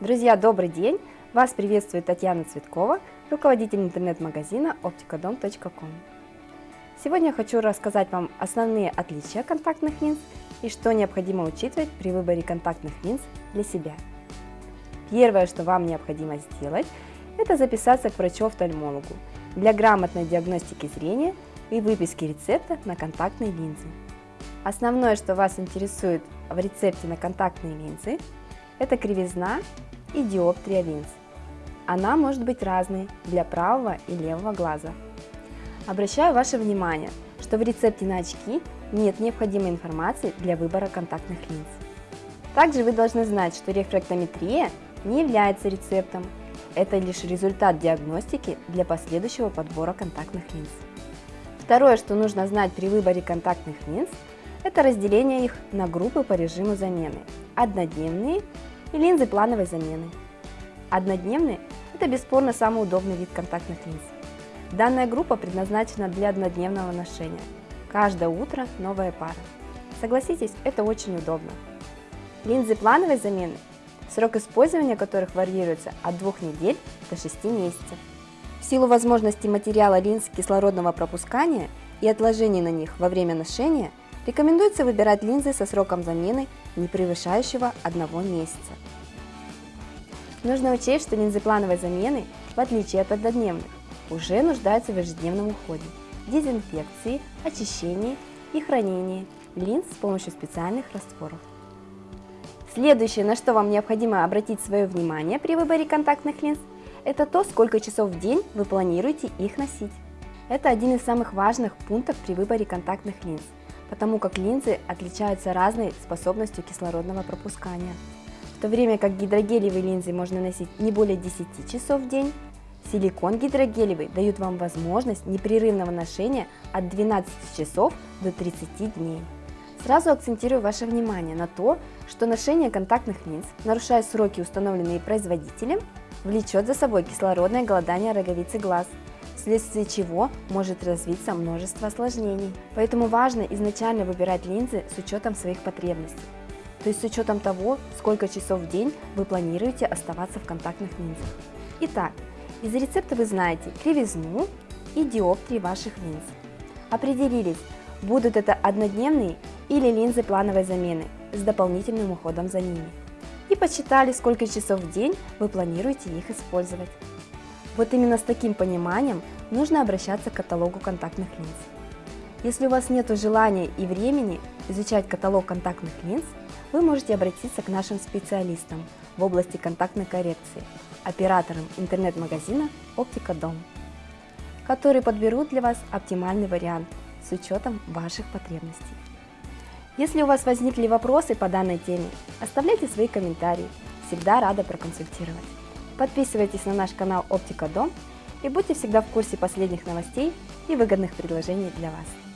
Друзья, добрый день! Вас приветствует Татьяна Цветкова, руководитель интернет-магазина opticodom.com. Сегодня я хочу рассказать вам основные отличия контактных линз и что необходимо учитывать при выборе контактных линз для себя. Первое, что вам необходимо сделать, это записаться к врачу-офтальмологу для грамотной диагностики зрения и выписки рецепта на контактные линзы. Основное, что вас интересует в рецепте на контактные линзы, это кривизна и диоптрия линз. Она может быть разной для правого и левого глаза. Обращаю ваше внимание, что в рецепте на очки нет необходимой информации для выбора контактных линз. Также вы должны знать, что рефрактометрия не является рецептом. Это лишь результат диагностики для последующего подбора контактных линз. Второе, что нужно знать при выборе контактных линз, это разделение их на группы по режиму замены – однодневные и линзы плановой замены. Однодневные – это бесспорно самый удобный вид контактных линз. Данная группа предназначена для однодневного ношения. Каждое утро новая пара. Согласитесь, это очень удобно. Линзы плановой замены, срок использования которых варьируется от 2 недель до 6 месяцев. В силу возможности материала линз кислородного пропускания и отложений на них во время ношения – Рекомендуется выбирать линзы со сроком замены, не превышающего одного месяца. Нужно учесть, что линзы плановой замены, в отличие от однодневных, уже нуждаются в ежедневном уходе, дезинфекции, очищении и хранении линз с помощью специальных растворов. Следующее, на что вам необходимо обратить свое внимание при выборе контактных линз, это то, сколько часов в день вы планируете их носить. Это один из самых важных пунктов при выборе контактных линз потому как линзы отличаются разной способностью кислородного пропускания. В то время как гидрогелевые линзы можно носить не более 10 часов в день, силикон гидрогелевый дают вам возможность непрерывного ношения от 12 часов до 30 дней. Сразу акцентирую ваше внимание на то, что ношение контактных линз, нарушая сроки, установленные производителем, влечет за собой кислородное голодание роговицы глаз – вследствие чего может развиться множество осложнений. Поэтому важно изначально выбирать линзы с учетом своих потребностей. То есть с учетом того, сколько часов в день вы планируете оставаться в контактных линзах. Итак, из рецепта вы знаете кривизну и диоптрии ваших линз. Определились, будут это однодневные или линзы плановой замены с дополнительным уходом за ними. И посчитали, сколько часов в день вы планируете их использовать. Вот именно с таким пониманием нужно обращаться к каталогу контактных линз. Если у вас нет желания и времени изучать каталог контактных линз, вы можете обратиться к нашим специалистам в области контактной коррекции, операторам интернет-магазина Оптика Дом, которые подберут для вас оптимальный вариант с учетом ваших потребностей. Если у вас возникли вопросы по данной теме, оставляйте свои комментарии, всегда рада проконсультировать. Подписывайтесь на наш канал Оптика Дом и будьте всегда в курсе последних новостей и выгодных предложений для вас.